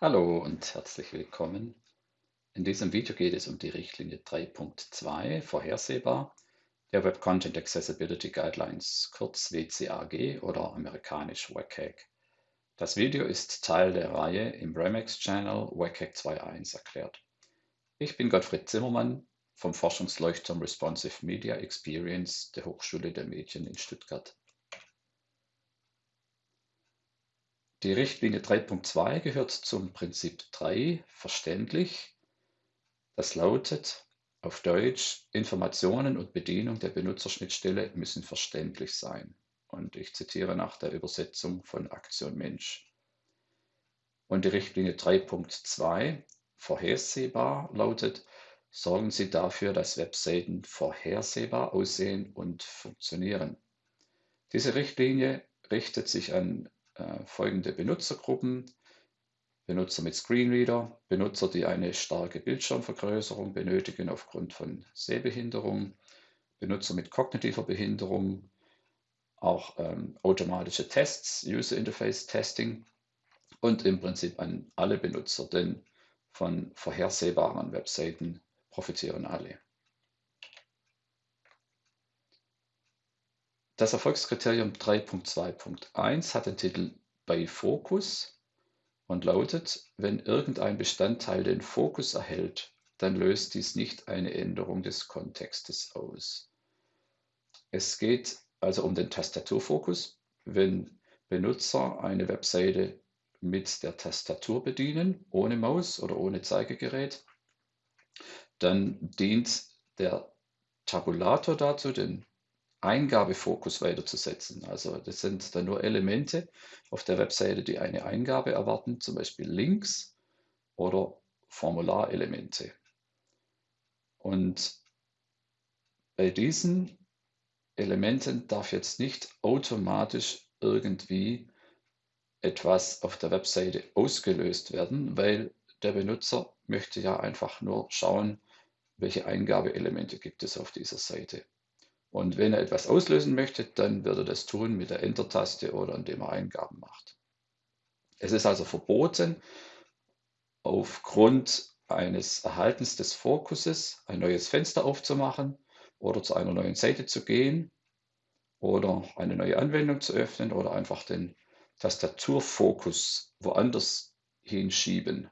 Hallo und herzlich willkommen. In diesem Video geht es um die Richtlinie 3.2 Vorhersehbar der Web Content Accessibility Guidelines, kurz WCAG oder amerikanisch WCAG. Das Video ist Teil der Reihe im Remix Channel WCAG 2.1 erklärt. Ich bin Gottfried Zimmermann vom Forschungsleuchtturm Responsive Media Experience der Hochschule der Medien in Stuttgart. Die Richtlinie 3.2 gehört zum Prinzip 3 verständlich. Das lautet auf Deutsch, Informationen und Bedienung der Benutzerschnittstelle müssen verständlich sein. Und ich zitiere nach der Übersetzung von Aktion Mensch. Und die Richtlinie 3.2 vorhersehbar lautet, sorgen Sie dafür, dass Webseiten vorhersehbar aussehen und funktionieren. Diese Richtlinie richtet sich an äh, folgende Benutzergruppen. Benutzer mit Screenreader, Benutzer, die eine starke Bildschirmvergrößerung benötigen aufgrund von Sehbehinderung, Benutzer mit kognitiver Behinderung, auch ähm, automatische Tests, User Interface Testing und im Prinzip an alle Benutzer, denn von vorhersehbaren Webseiten profitieren alle. Das Erfolgskriterium 3.2.1 hat den Titel bei Fokus und lautet, wenn irgendein Bestandteil den Fokus erhält, dann löst dies nicht eine Änderung des Kontextes aus. Es geht also um den Tastaturfokus. Wenn Benutzer eine Webseite mit der Tastatur bedienen, ohne Maus oder ohne Zeigegerät, dann dient der Tabulator dazu, den Eingabefokus weiterzusetzen. Also das sind dann nur Elemente auf der Webseite, die eine Eingabe erwarten, zum Beispiel Links oder Formularelemente. Und bei diesen Elementen darf jetzt nicht automatisch irgendwie etwas auf der Webseite ausgelöst werden, weil der Benutzer möchte ja einfach nur schauen, welche Eingabeelemente gibt es auf dieser Seite. Und wenn er etwas auslösen möchte, dann wird er das tun mit der Enter-Taste oder indem er Eingaben macht. Es ist also verboten, aufgrund eines Erhaltens des Fokuses ein neues Fenster aufzumachen oder zu einer neuen Seite zu gehen oder eine neue Anwendung zu öffnen oder einfach den Tastaturfokus woanders hinschieben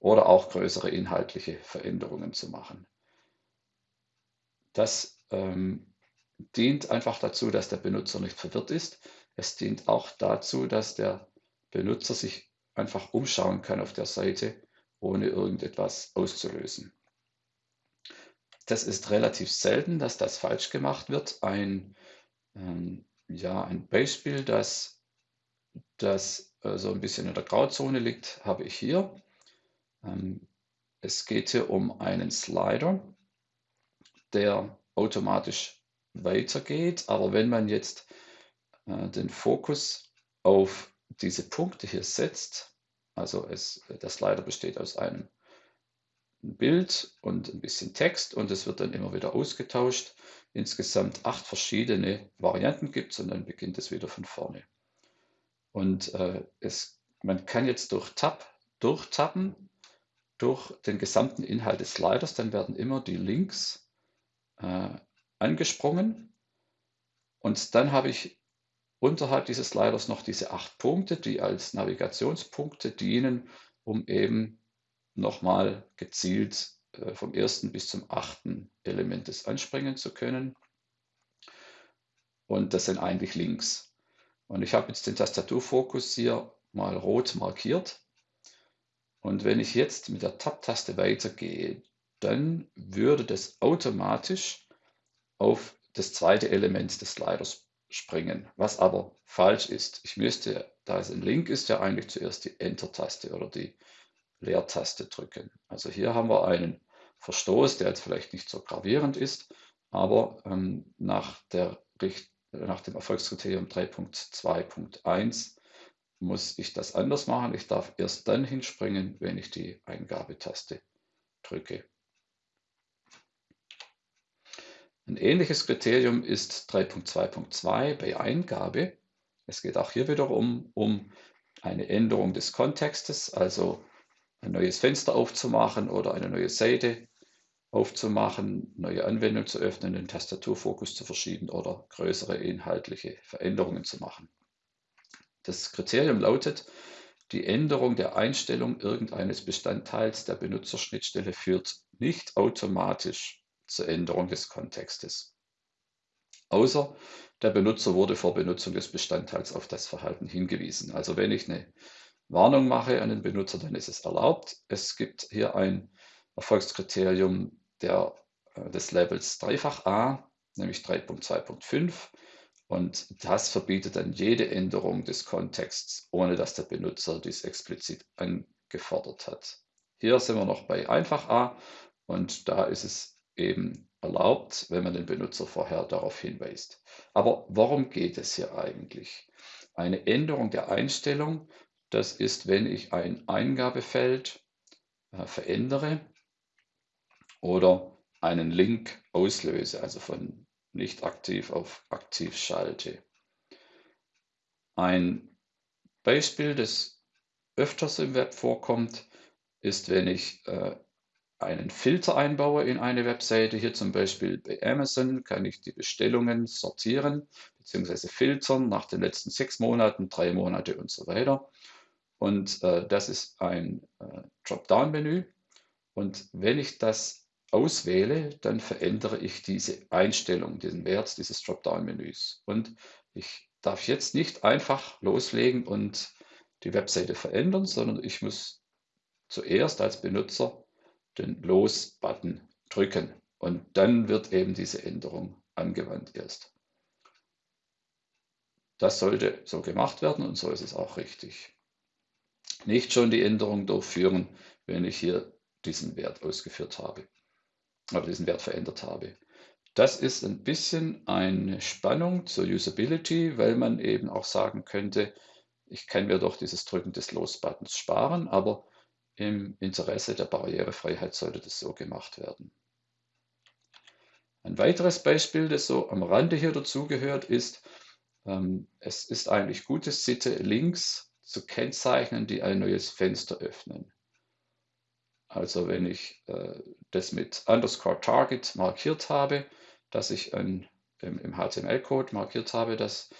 oder auch größere inhaltliche Veränderungen zu machen. Das ähm, dient einfach dazu, dass der Benutzer nicht verwirrt ist. Es dient auch dazu, dass der Benutzer sich einfach umschauen kann auf der Seite, ohne irgendetwas auszulösen. Das ist relativ selten, dass das falsch gemacht wird. Ein, ähm, ja, ein Beispiel, das, das äh, so ein bisschen in der Grauzone liegt, habe ich hier. Ähm, es geht hier um einen Slider, der automatisch weitergeht. Aber wenn man jetzt äh, den Fokus auf diese Punkte hier setzt, also es, der Slider besteht aus einem Bild und ein bisschen Text und es wird dann immer wieder ausgetauscht. Insgesamt acht verschiedene Varianten gibt es und dann beginnt es wieder von vorne. Und äh, es, man kann jetzt durch Tab durchtappen durch den gesamten Inhalt des Sliders, dann werden immer die Links äh, angesprungen. Und dann habe ich unterhalb dieses Sliders noch diese acht Punkte, die als Navigationspunkte dienen, um eben nochmal gezielt äh, vom ersten bis zum achten Element des anspringen zu können. Und das sind eigentlich Links. Und ich habe jetzt den Tastaturfokus hier mal rot markiert. Und wenn ich jetzt mit der Tab-Taste weitergehe, dann würde das automatisch auf das zweite Element des Sliders springen, was aber falsch ist. Ich müsste, da es ein Link ist, ja eigentlich zuerst die Enter-Taste oder die Leertaste drücken. Also hier haben wir einen Verstoß, der jetzt vielleicht nicht so gravierend ist, aber ähm, nach, der, nach dem Erfolgskriterium 3.2.1 muss ich das anders machen. Ich darf erst dann hinspringen, wenn ich die Eingabetaste drücke. Ein ähnliches Kriterium ist 3.2.2 bei Eingabe. Es geht auch hier wiederum um eine Änderung des Kontextes, also ein neues Fenster aufzumachen oder eine neue Seite aufzumachen, neue Anwendung zu öffnen, den Tastaturfokus zu verschieben oder größere inhaltliche Veränderungen zu machen. Das Kriterium lautet, die Änderung der Einstellung irgendeines Bestandteils der Benutzerschnittstelle führt nicht automatisch zur Änderung des Kontextes. Außer der Benutzer wurde vor Benutzung des Bestandteils auf das Verhalten hingewiesen. Also wenn ich eine Warnung mache an den Benutzer, dann ist es erlaubt. Es gibt hier ein Erfolgskriterium der, äh, des Levels dreifach A, nämlich 3.2.5. Und das verbietet dann jede Änderung des Kontexts, ohne dass der Benutzer dies explizit angefordert hat. Hier sind wir noch bei einfach A und da ist es eben erlaubt, wenn man den Benutzer vorher darauf hinweist. Aber worum geht es hier eigentlich? Eine Änderung der Einstellung, das ist, wenn ich ein Eingabefeld äh, verändere oder einen Link auslöse, also von nicht aktiv auf aktiv schalte. Ein Beispiel, das öfters im Web vorkommt, ist, wenn ich äh, einen Filter einbaue in eine Webseite. Hier zum Beispiel bei Amazon kann ich die Bestellungen sortieren bzw. filtern nach den letzten sechs Monaten, drei Monate und so weiter. Und äh, das ist ein äh, Dropdown-Menü. Und wenn ich das auswähle, dann verändere ich diese Einstellung, diesen Wert dieses Dropdown-Menüs. Und ich darf jetzt nicht einfach loslegen und die Webseite verändern, sondern ich muss zuerst als Benutzer den Los-Button drücken und dann wird eben diese Änderung angewandt erst. Das sollte so gemacht werden und so ist es auch richtig. Nicht schon die Änderung durchführen, wenn ich hier diesen Wert ausgeführt habe oder diesen Wert verändert habe. Das ist ein bisschen eine Spannung zur Usability, weil man eben auch sagen könnte, ich kann mir doch dieses Drücken des Los-Buttons sparen, aber im Interesse der Barrierefreiheit sollte das so gemacht werden. Ein weiteres Beispiel, das so am Rande hier dazugehört, ist, ähm, es ist eigentlich gute Sitte, Links zu kennzeichnen, die ein neues Fenster öffnen. Also wenn ich äh, das mit underscore target markiert habe, dass ich ein, im, im HTML-Code markiert habe, dass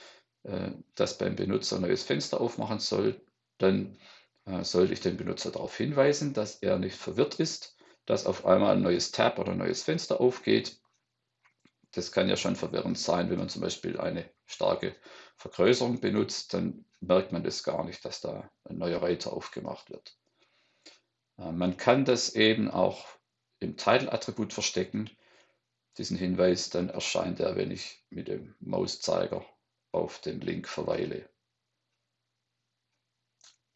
äh, das beim Benutzer ein neues Fenster aufmachen soll, dann sollte ich den Benutzer darauf hinweisen, dass er nicht verwirrt ist, dass auf einmal ein neues Tab oder ein neues Fenster aufgeht. Das kann ja schon verwirrend sein, wenn man zum Beispiel eine starke Vergrößerung benutzt, dann merkt man das gar nicht, dass da ein neuer Reiter aufgemacht wird. Äh, man kann das eben auch im Title-Attribut verstecken. Diesen Hinweis, dann erscheint er, wenn ich mit dem Mauszeiger auf den Link verweile.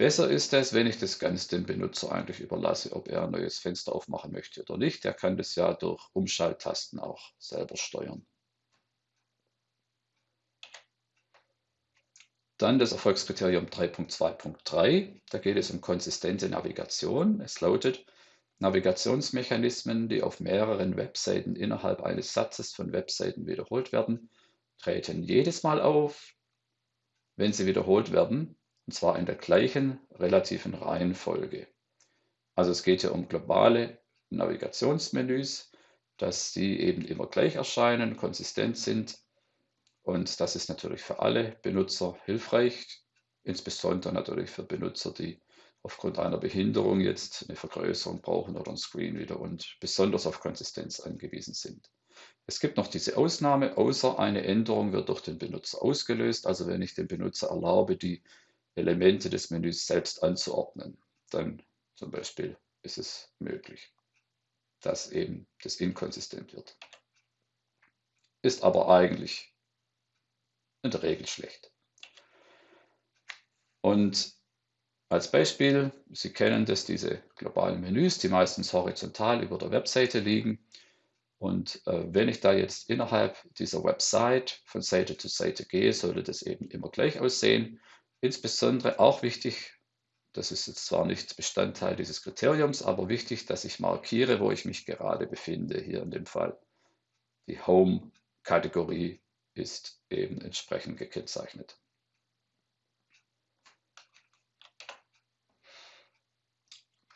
Besser ist es, wenn ich das Ganze dem Benutzer eigentlich überlasse, ob er ein neues Fenster aufmachen möchte oder nicht. Er kann das ja durch Umschalttasten auch selber steuern. Dann das Erfolgskriterium 3.2.3. Da geht es um konsistente Navigation. Es lautet, Navigationsmechanismen, die auf mehreren Webseiten innerhalb eines Satzes von Webseiten wiederholt werden, treten jedes Mal auf, wenn sie wiederholt werden, und zwar in der gleichen relativen Reihenfolge. Also es geht hier um globale Navigationsmenüs, dass die eben immer gleich erscheinen, konsistent sind und das ist natürlich für alle Benutzer hilfreich, insbesondere natürlich für Benutzer, die aufgrund einer Behinderung jetzt eine Vergrößerung brauchen oder ein Screen wieder und besonders auf Konsistenz angewiesen sind. Es gibt noch diese Ausnahme, außer eine Änderung wird durch den Benutzer ausgelöst. Also wenn ich dem Benutzer erlaube, die Elemente des Menüs selbst anzuordnen, dann zum Beispiel ist es möglich, dass eben das inkonsistent wird. Ist aber eigentlich in der Regel schlecht. Und als Beispiel, Sie kennen das, diese globalen Menüs, die meistens horizontal über der Webseite liegen. Und äh, wenn ich da jetzt innerhalb dieser Website von Seite zu Seite gehe, sollte das eben immer gleich aussehen. Insbesondere auch wichtig, das ist jetzt zwar nicht Bestandteil dieses Kriteriums, aber wichtig, dass ich markiere, wo ich mich gerade befinde, hier in dem Fall die Home-Kategorie ist eben entsprechend gekennzeichnet.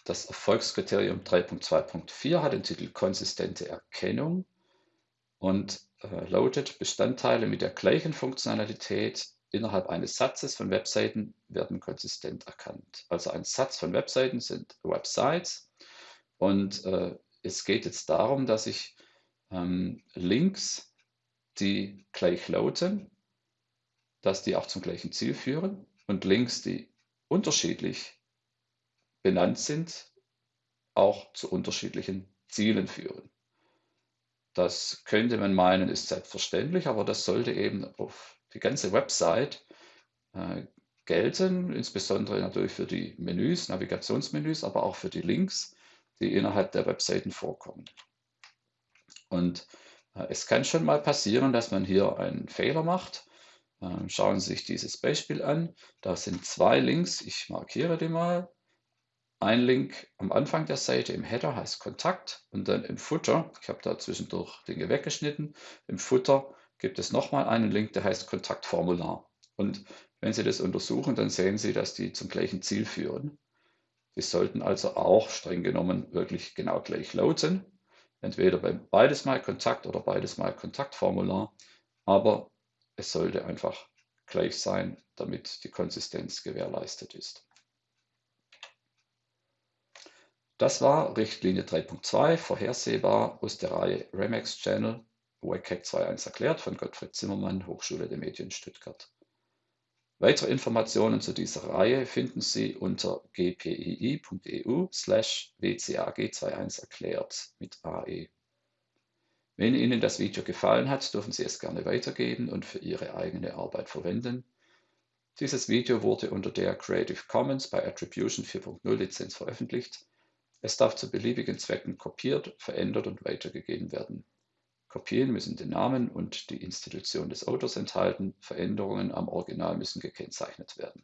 Das Erfolgskriterium 3.2.4 hat den Titel Konsistente Erkennung und äh, lautet, Bestandteile mit der gleichen Funktionalität innerhalb eines Satzes von Webseiten werden konsistent erkannt. Also ein Satz von Webseiten sind Websites und äh, es geht jetzt darum, dass ich ähm, Links, die gleich lauten, dass die auch zum gleichen Ziel führen und Links, die unterschiedlich benannt sind, auch zu unterschiedlichen Zielen führen. Das könnte man meinen, ist selbstverständlich, aber das sollte eben auf die ganze Website äh, gelten, insbesondere natürlich für die Menüs, Navigationsmenüs, aber auch für die Links, die innerhalb der Webseiten vorkommen. Und äh, es kann schon mal passieren, dass man hier einen Fehler macht. Äh, schauen Sie sich dieses Beispiel an. Da sind zwei Links, ich markiere die mal. Ein Link am Anfang der Seite im Header heißt Kontakt und dann im Footer, ich habe da zwischendurch Dinge weggeschnitten, im Footer gibt es nochmal einen Link, der heißt Kontaktformular. Und wenn Sie das untersuchen, dann sehen Sie, dass die zum gleichen Ziel führen. Die sollten also auch streng genommen wirklich genau gleich lauten. Entweder bei beides mal Kontakt oder beides mal Kontaktformular. Aber es sollte einfach gleich sein, damit die Konsistenz gewährleistet ist. Das war Richtlinie 3.2, vorhersehbar aus der Reihe Remax Channel, WCAG 2.1 erklärt von Gottfried Zimmermann, Hochschule der Medien Stuttgart. Weitere Informationen zu dieser Reihe finden Sie unter gpii.eu slash wcag21 erklärt mit AE. Wenn Ihnen das Video gefallen hat, dürfen Sie es gerne weitergeben und für Ihre eigene Arbeit verwenden. Dieses Video wurde unter der Creative Commons by Attribution 4.0 Lizenz veröffentlicht. Es darf zu beliebigen Zwecken kopiert, verändert und weitergegeben werden. Kopien müssen den Namen und die Institution des Autors enthalten, Veränderungen am Original müssen gekennzeichnet werden